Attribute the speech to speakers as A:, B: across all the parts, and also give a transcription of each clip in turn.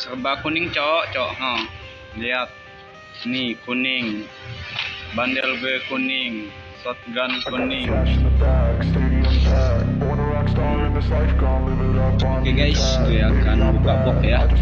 A: serba kuning cok cok ha. Lihat. Nih kuning. Bandel gue kuning. Shotgun kuning. Oke
B: the
A: guys, gue akan buka box ya.
B: No.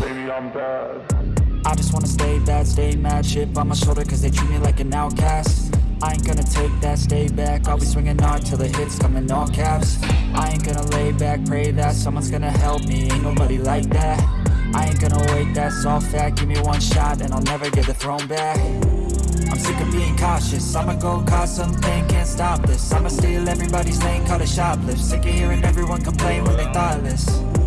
B: Baby, I'm bad,
C: I just wanna stay bad, stay mad Chip on my shoulder cause they treat me like an outcast. I ain't gonna take that, stay back. I'll be swinging hard till the hits come in all caps. I ain't gonna lay back, pray that someone's gonna help me. Ain't nobody like that. I ain't gonna wait, that's all fact. Give me one shot and I'll never get the throne back. I'm sick of being cautious. I'ma go cause something, can't stop this. I'ma steal everybody's lane, call it shoplift. Sick of hearing everyone complain when they thoughtless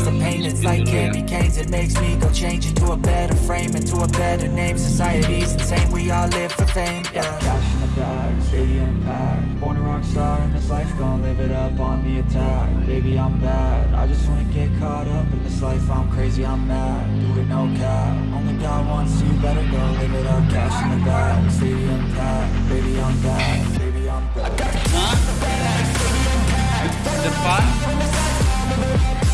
C: Taste the pain, it's like candy canes. It makes me go change into a better frame Into a better name, society's insane. We all live for fame, yeah. Cash in the bag, stadium packed Born a rock star in this life, gonna live it up on the attack. Baby, I'm bad, I just wanna get caught up in this life. I'm crazy, I'm mad, do it no cap. Only God wants you, better go live it up. Cash in the bag, stadium packed Baby, I'm bad, baby, I'm bad.
A: Hah? depan depan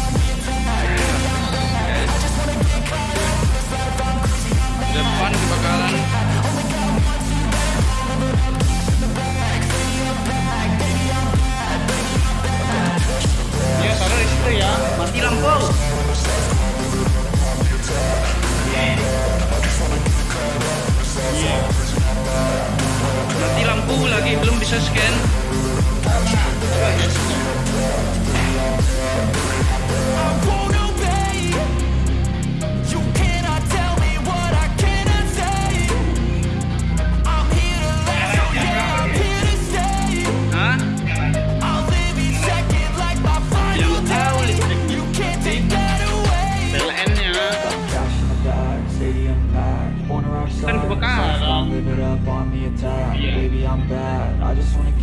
A: lagi belum bisa scan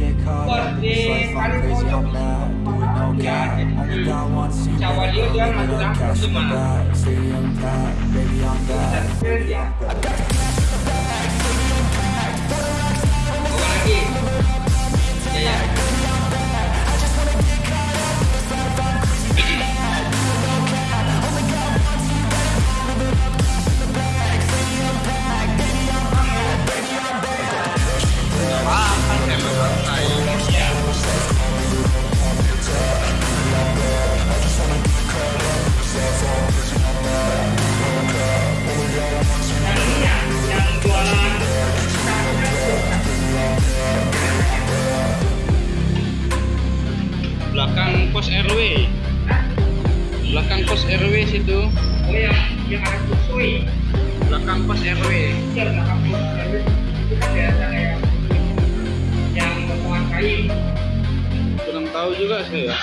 C: get caught up in this life, I'm crazy, I'm mad, do it no cap Only
D: got
C: one scene,
D: baby,
C: only
D: got
C: cash in the bag stay packed, baby, I'm
D: back, baby,
A: I'm back RW situ.
D: Oh yang yang ada kusui
A: belakang pos RW.
D: Iya belakang pos RW. itu kan biasa kayak yang potongan kayu
A: kurang tahu juga saya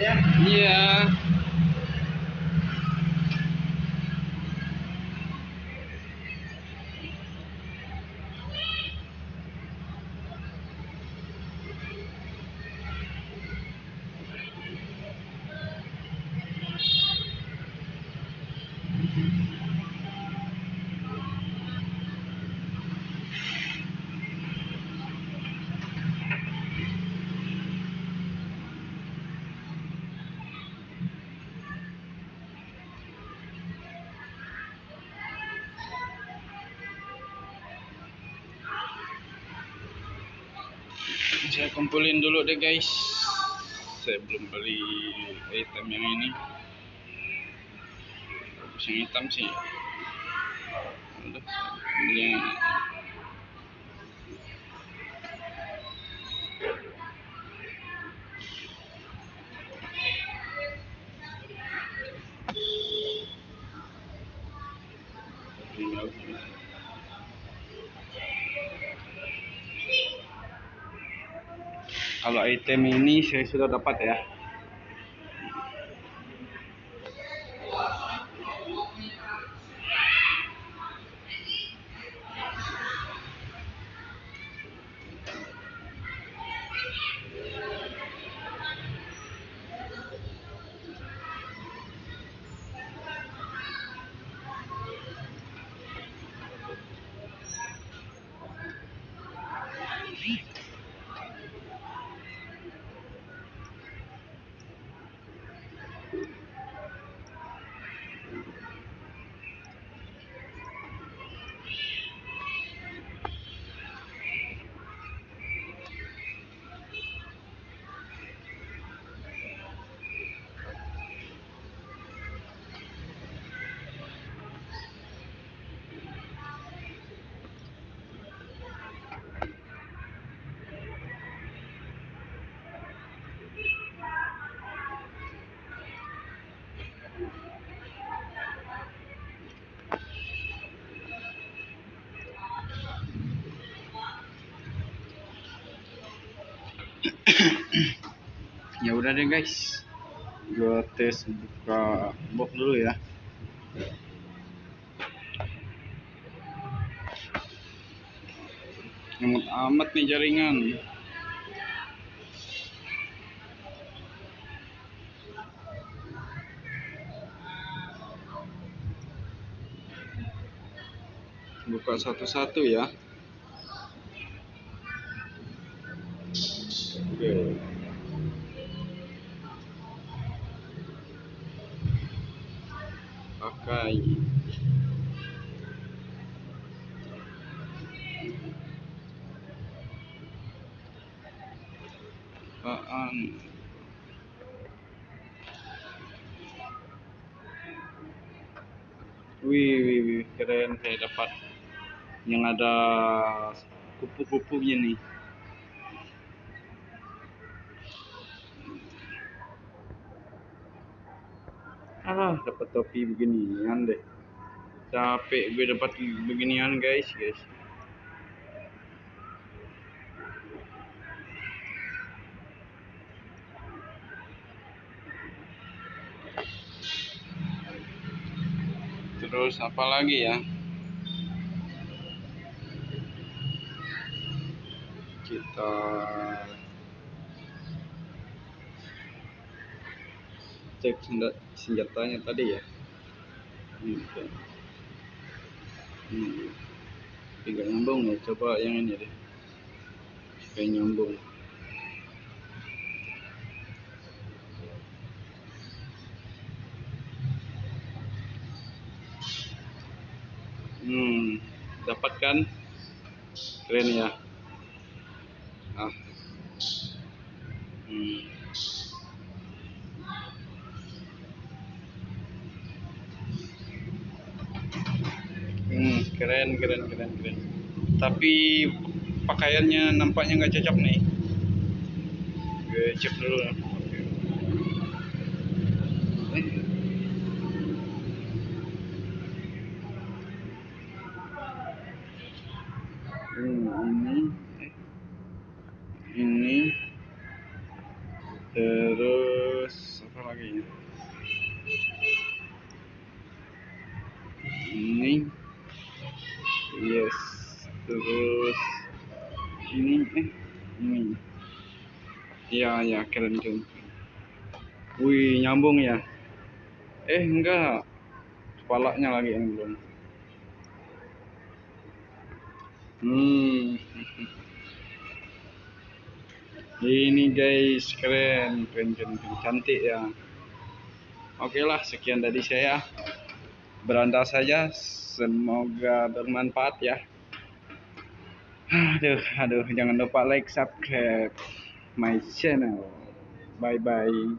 D: ya.
A: Iya saya kumpulin dulu deh guys. Saya belum beli item yang ini. Bagus yang hitam sih. Udah yang Kalau item ini saya sudah dapat ya. ya udah deh guys. Gua tes buka box dulu ya. Ngemut amat nih jaringan. Buka satu-satu ya oke pakai. Apaan? Wih wih wih keren saya dapat yang ada kupu-kupunya nih ah dapat topi beginian deh. Capek gue dapat beginian guys guys. Terus apa lagi ya? Kita cek senjata senjatanya tadi ya kan. hmm. tidak nyambung ya coba yang ini deh supaya nyambung hmm dapat kan keren ya ah hmm. Hmm, keren, keren, keren, keren. Tapi pakaiannya nampaknya nggak cocok nih. Gue cek dulu. Eh. Hmm, ini, ini, terus apa lagi? Ini, ya ya keren keren. Wih nyambung ya. Eh enggak. Kepalanya lagi yang belum. Hmm. Ini guys keren keren keren, keren. cantik ya. Oke lah sekian dari saya. Beranda saja. Semoga bermanfaat ya. Aduh aduh. Jangan lupa like subscribe my channel. Bye bye